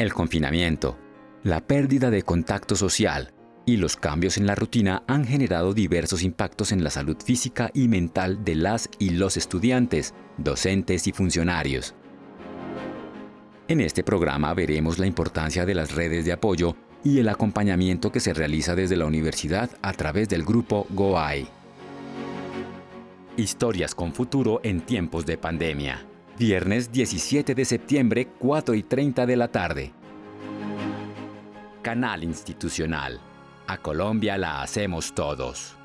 El confinamiento, la pérdida de contacto social y los cambios en la rutina han generado diversos impactos en la salud física y mental de las y los estudiantes, docentes y funcionarios. En este programa veremos la importancia de las redes de apoyo y el acompañamiento que se realiza desde la universidad a través del grupo GOAI. Historias con futuro en tiempos de pandemia. Viernes 17 de septiembre, 4 y 30 de la tarde. Canal Institucional. A Colombia la hacemos todos.